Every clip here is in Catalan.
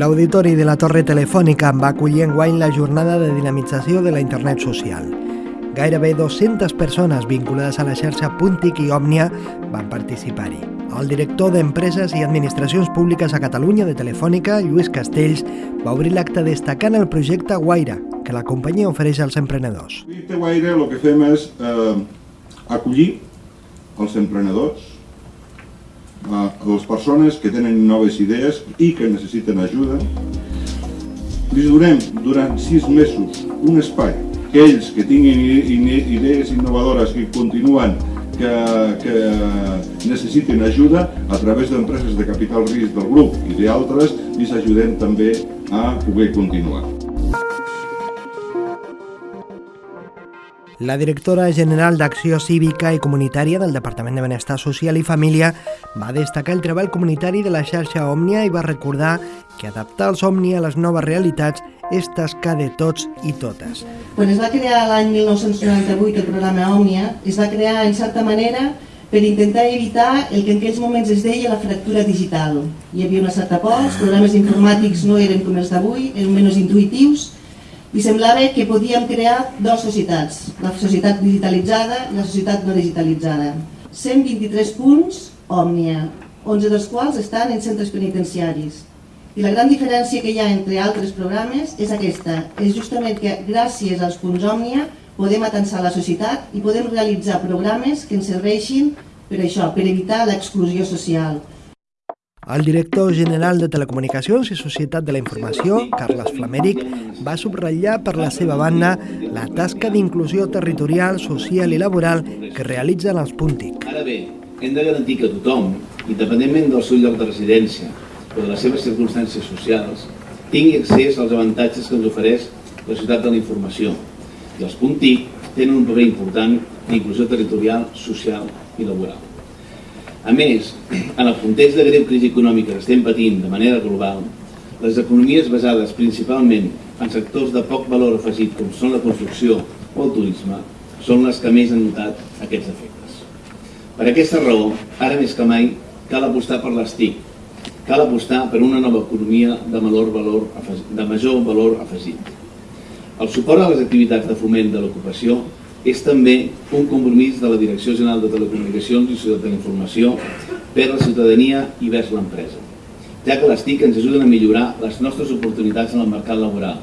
L'Auditori de la Torre Telefònica va acollir enguany la jornada de dinamització de la internet social. Gairebé 200 persones vinculades a la xarxa Puntic i Òmnia van participar-hi. El director d'Empreses i Administracions Públiques a Catalunya de Telefònica, Lluís Castells, va obrir l'acte destacant el projecte Guaira, que la companyia ofereix als emprenedors. El projecte Guaira el que fem és eh, acollir els emprenedors, a les persones que tenen noves idees i que necessiten ajuda. Li donem durant sis mesos un espai que ells que tinguin idees innovadores que continuen que, que necessitin ajuda a través d'empreses de capital risc del grup i d'altres els ajudem també a poder continuar. La directora general d'Acció Cívica i Comunitària del Departament de Benestar Social i Família va destacar el treball comunitari de la xarxa Òmnia i va recordar que adaptar els Òmnia a les noves realitats és tasca de tots i totes. Quan es va crear l'any 1998 el programa Òmnia, es va crear en certa manera per intentar evitar el que en aquells moments es deia la fractura digital. Hi havia una certa por, els programes informàtics no eren com els d'avui, eren menys intuitius, i semblava que podíem crear dues societats, la societat digitalitzada i la societat no digitalitzada. 123 punts, Òmnia, 11 dels quals estan en centres penitenciaris. I la gran diferència que hi ha entre altres programes és aquesta, és justament que gràcies als punts Òmnia podem atensar la societat i podem realitzar programes que ens serveixin per això, per evitar l'exclusió social, el director general de Telecomunicacions i Societat de la Informació, Carles Flamèric, va subratllar per la seva banda la tasca d'inclusió territorial, social i laboral que realitzen els Puntic. Ara bé, hem de garantir que tothom, independentment del seu lloc de residència o de les seves circumstàncies socials, tingui accés als avantatges que ens ofereix la ciutat de la informació. I els Puntic tenen un paper important d'inclusió territorial, social i laboral. A més, en el context de greu crisi econòmica que estem patint de manera global, les economies basades principalment en sectors de poc valor afegit com són la construcció o el turisme són les que més han notat aquests efectes. Per aquesta raó, ara més que mai, cal apostar per les TIC, cal apostar per una nova economia de, valor, valor, de major valor afegit. El suport a les activitats de foment de l'ocupació és també un compromís de la Direcció General de Telecomunicacions i Societat de la Informació per la ciutadania i vers l'empresa, ja que les TIC ens ajuden a millorar les nostres oportunitats en el mercat laboral,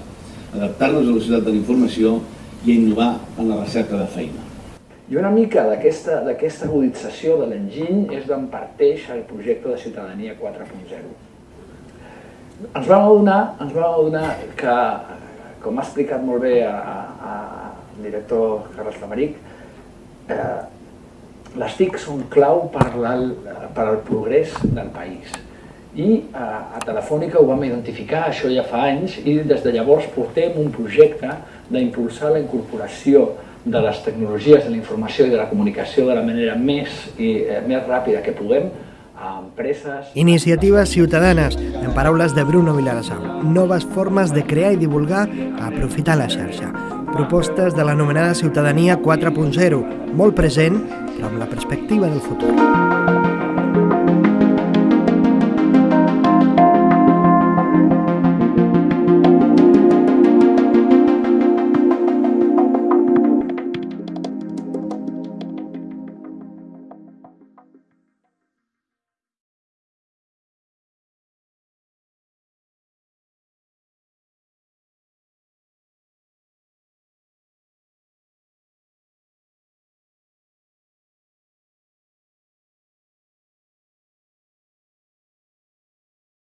adaptar-nos a la societat de la informació i a innovar en la recerca de feina. I una mica d'aquesta agudització de l'enginy és d'on parteix el projecte de Ciutadania 4.0. Ens vam adonar, ens vam adonar que, com ha explicat molt bé a, director Carles Flamaric, eh, les TIC són clau per, per al progrés del país. I eh, a Telefònica ho vam identificar, això ja fa anys, i des de llavors portem un projecte d'impulsar la incorporació de les tecnologies de la informació i de la comunicació de la manera més, i, eh, més ràpida que puguem a empreses... Iniciatives ciutadanes, en paraules de Bruno Vilarasau. Noves formes de crear i divulgar aprofitar la xarxa. Propostes de l'anomenada ciutadania 4.0, molt present, però amb la perspectiva del futur.